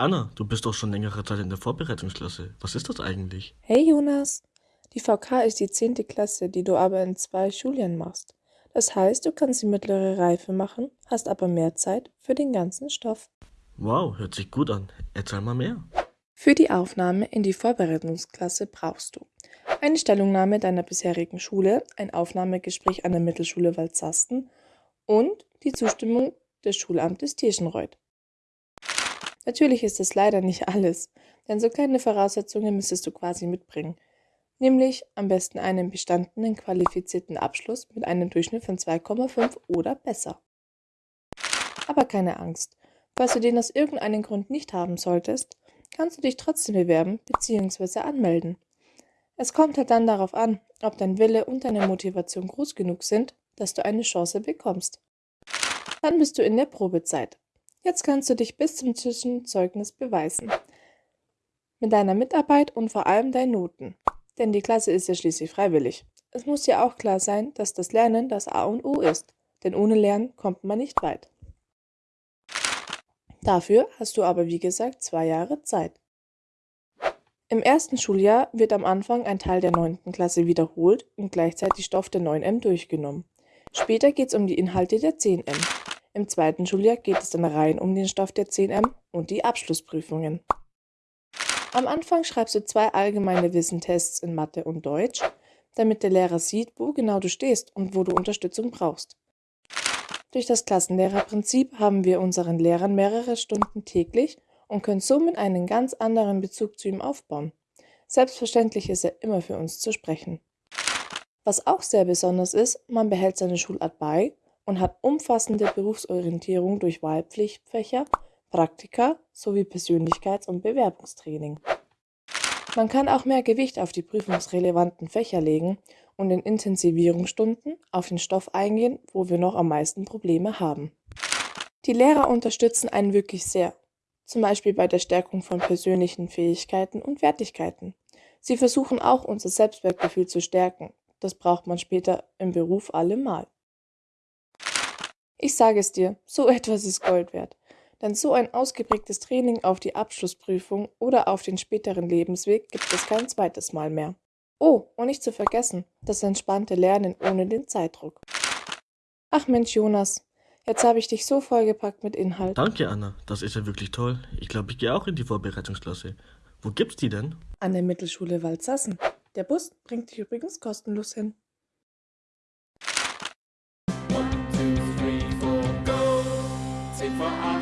Anna, du bist doch schon längere Zeit in der Vorbereitungsklasse. Was ist das eigentlich? Hey Jonas, die VK ist die zehnte Klasse, die du aber in zwei Schuljahren machst. Das heißt, du kannst die mittlere Reife machen, hast aber mehr Zeit für den ganzen Stoff. Wow, hört sich gut an. Erzähl mal mehr. Für die Aufnahme in die Vorbereitungsklasse brauchst du eine Stellungnahme deiner bisherigen Schule, ein Aufnahmegespräch an der Mittelschule Waldsasten und die Zustimmung des Schulamtes Tirschenreuth. Natürlich ist es leider nicht alles, denn so kleine Voraussetzungen müsstest du quasi mitbringen, nämlich am besten einen bestandenen qualifizierten Abschluss mit einem Durchschnitt von 2,5 oder besser. Aber keine Angst, falls du den aus irgendeinem Grund nicht haben solltest, kannst du dich trotzdem bewerben bzw. anmelden. Es kommt halt dann darauf an, ob dein Wille und deine Motivation groß genug sind, dass du eine Chance bekommst. Dann bist du in der Probezeit. Jetzt kannst du dich bis zum Zwischenzeugnis beweisen. Mit deiner Mitarbeit und vor allem deinen Noten. Denn die Klasse ist ja schließlich freiwillig. Es muss ja auch klar sein, dass das Lernen das A und O ist. Denn ohne Lernen kommt man nicht weit. Dafür hast du aber wie gesagt zwei Jahre Zeit. Im ersten Schuljahr wird am Anfang ein Teil der 9. Klasse wiederholt und gleichzeitig Stoff der 9M durchgenommen. Später geht es um die Inhalte der 10M. Im zweiten Schuljahr geht es dann rein um den Stoff der 10M und die Abschlussprüfungen. Am Anfang schreibst du zwei allgemeine Wissentests in Mathe und Deutsch, damit der Lehrer sieht, wo genau du stehst und wo du Unterstützung brauchst. Durch das Klassenlehrerprinzip haben wir unseren Lehrern mehrere Stunden täglich und können somit einen ganz anderen Bezug zu ihm aufbauen. Selbstverständlich ist er immer für uns zu sprechen. Was auch sehr besonders ist, man behält seine Schulart bei und hat umfassende Berufsorientierung durch Wahlpflichtfächer, Praktika sowie Persönlichkeits- und Bewerbungstraining. Man kann auch mehr Gewicht auf die prüfungsrelevanten Fächer legen und in Intensivierungsstunden auf den Stoff eingehen, wo wir noch am meisten Probleme haben. Die Lehrer unterstützen einen wirklich sehr zum Beispiel bei der Stärkung von persönlichen Fähigkeiten und Wertigkeiten. Sie versuchen auch unser Selbstwertgefühl zu stärken. Das braucht man später im Beruf allemal. Ich sage es dir, so etwas ist Gold wert. Denn so ein ausgeprägtes Training auf die Abschlussprüfung oder auf den späteren Lebensweg gibt es kein zweites Mal mehr. Oh, und nicht zu vergessen, das entspannte Lernen ohne den Zeitdruck. Ach Mensch, Jonas, Jetzt habe ich dich so vollgepackt mit Inhalt. Danke, Anna. Das ist ja wirklich toll. Ich glaube, ich gehe auch in die Vorbereitungsklasse. Wo gibt's die denn? An der Mittelschule Waldsassen. Der Bus bringt dich übrigens kostenlos hin. Aufgepasst! Auf